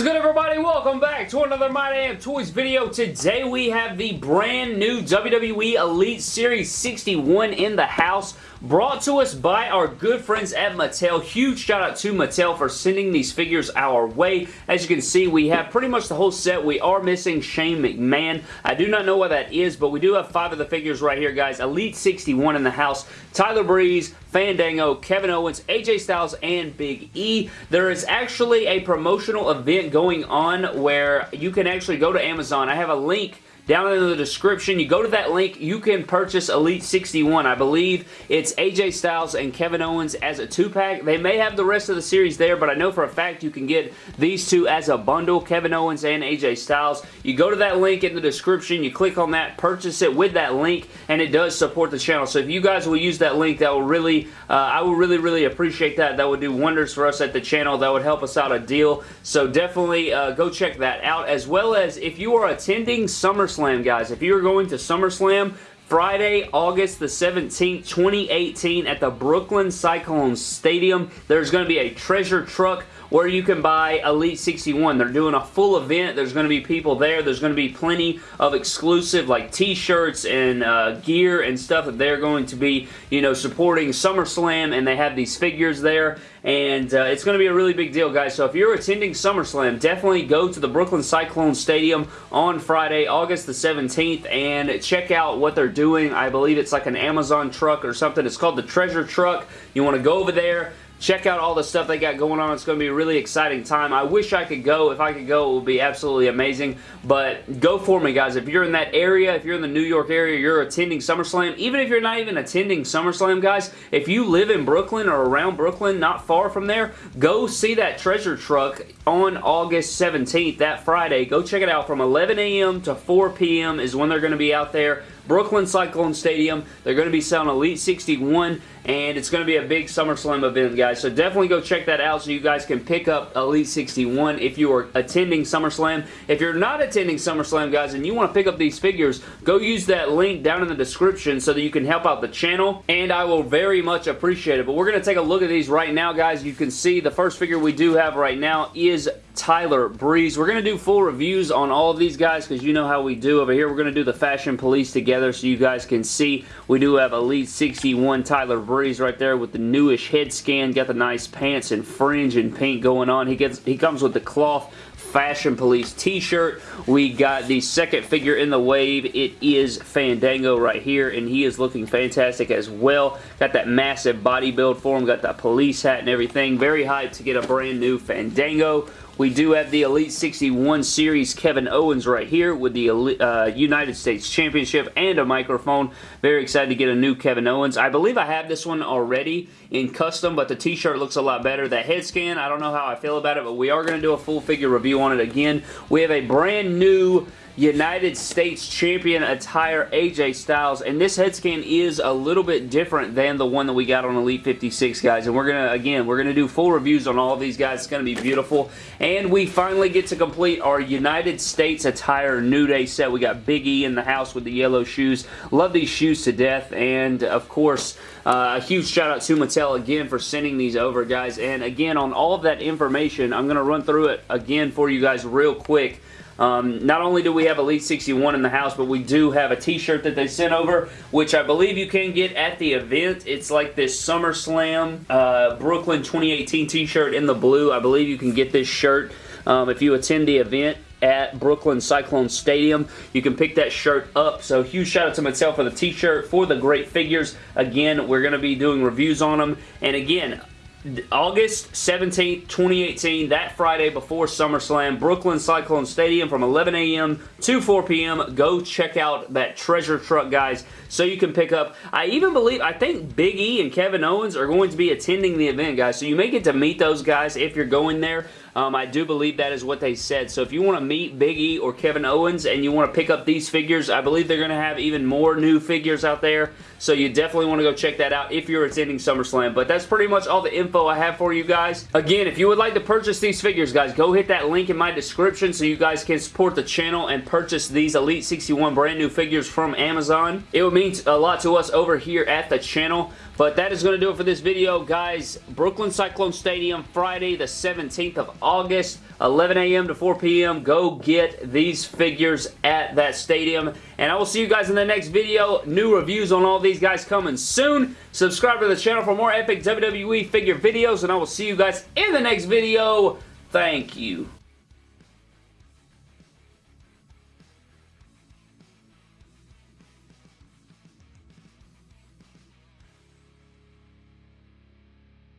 is good everybody? Welcome back to another My Damn Toys video. Today we have the brand new WWE Elite Series 61 in the house brought to us by our good friends at Mattel. Huge shout out to Mattel for sending these figures our way. As you can see we have pretty much the whole set. We are missing Shane McMahon. I do not know what that is but we do have five of the figures right here guys. Elite 61 in the house. Tyler Breeze, Fandango, Kevin Owens, AJ Styles, and Big E. There is actually a promotional event going on where you can actually go to Amazon. I have a link down in the description. You go to that link, you can purchase Elite 61. I believe it's AJ Styles and Kevin Owens as a two-pack. They may have the rest of the series there, but I know for a fact you can get these two as a bundle, Kevin Owens and AJ Styles. You go to that link in the description, you click on that, purchase it with that link, and it does support the channel. So if you guys will use that link, that will really, uh, I will really, really appreciate that. That would do wonders for us at the channel. That would help us out a deal. So definitely uh, go check that out, as well as if you are attending SummerSlam SummerSlam, guys. If you're going to SummerSlam, Friday, August the 17th, 2018 at the Brooklyn Cyclone Stadium, there's going to be a treasure truck where you can buy Elite 61. They're doing a full event. There's going to be people there. There's going to be plenty of exclusive like t-shirts and uh, gear and stuff that they're going to be, you know, supporting SummerSlam and they have these figures there and uh, it's going to be a really big deal, guys. So if you're attending SummerSlam, definitely go to the Brooklyn Cyclone Stadium on Friday, August the 17th, and check out what they're doing. I believe it's like an Amazon truck or something. It's called the Treasure Truck. You want to go over there, Check out all the stuff they got going on. It's going to be a really exciting time. I wish I could go. If I could go, it would be absolutely amazing. But go for me, guys. If you're in that area, if you're in the New York area, you're attending SummerSlam, even if you're not even attending SummerSlam, guys, if you live in Brooklyn or around Brooklyn, not far from there, go see that treasure truck on August 17th, that Friday. Go check it out from 11 a.m. to 4 p.m. is when they're going to be out there. Brooklyn Cyclone Stadium. They're going to be selling Elite 61 and it's going to be a big SummerSlam event, guys. So definitely go check that out so you guys can pick up Elite 61 if you are attending SummerSlam. If you're not attending SummerSlam, guys, and you want to pick up these figures, go use that link down in the description so that you can help out the channel, and I will very much appreciate it. But we're going to take a look at these right now, guys. You can see the first figure we do have right now is Tyler Breeze. We're going to do full reviews on all of these guys because you know how we do over here. We're going to do the Fashion Police together so you guys can see. We do have Elite 61 Tyler Breeze right there with the newish head scan. Got the nice pants and fringe and paint going on. He gets he comes with the cloth Fashion Police t-shirt. We got the second figure in the wave. It is Fandango right here, and he is looking fantastic as well. Got that massive body build for him. Got that police hat and everything. Very hyped to get a brand new Fandango. We do have the Elite 61 Series Kevin Owens right here with the uh, United States Championship and a microphone. Very excited to get a new Kevin Owens. I believe I have this one already in custom, but the t-shirt looks a lot better. The head scan, I don't know how I feel about it, but we are going to do a full figure review on it again. We have a brand new United States Champion attire AJ Styles. And this head scan is a little bit different than the one that we got on Elite 56 guys. And we're gonna again we're gonna do full reviews on all of these guys. It's gonna be beautiful. And we finally get to complete our United States attire New Day set. We got Big E in the house with the yellow shoes. Love these shoes to death. And of course uh, a huge shout out to Mattel again for sending these over guys. And again on all of that information I'm gonna run through it again for you guys real quick um, not only do we have Elite 61 in the house, but we do have a t-shirt that they sent over, which I believe you can get at the event. It's like this SummerSlam uh, Brooklyn 2018 t-shirt in the blue. I believe you can get this shirt um, if you attend the event at Brooklyn Cyclone Stadium. You can pick that shirt up. So huge shout out to myself for the t-shirt, for the great figures. Again, we're going to be doing reviews on them. And again, August 17th, 2018, that Friday before SummerSlam, Brooklyn Cyclone Stadium from 11 a.m. to 4 p.m. Go check out that treasure truck, guys, so you can pick up. I even believe, I think Big E and Kevin Owens are going to be attending the event, guys, so you may get to meet those guys if you're going there. Um, I do believe that is what they said. So if you want to meet Big E or Kevin Owens and you want to pick up these figures, I believe they're going to have even more new figures out there. So you definitely want to go check that out if you're attending SummerSlam. But that's pretty much all the info I have for you guys. Again, if you would like to purchase these figures, guys, go hit that link in my description so you guys can support the channel and purchase these Elite 61 brand new figures from Amazon. It would mean a lot to us over here at the channel. But that is going to do it for this video, guys. Brooklyn Cyclone Stadium, Friday the 17th of August, 11 a.m. to 4 p.m. Go get these figures at that stadium. And I will see you guys in the next video. New reviews on all these guys coming soon. Subscribe to the channel for more epic WWE figure videos, and I will see you guys in the next video. Thank you.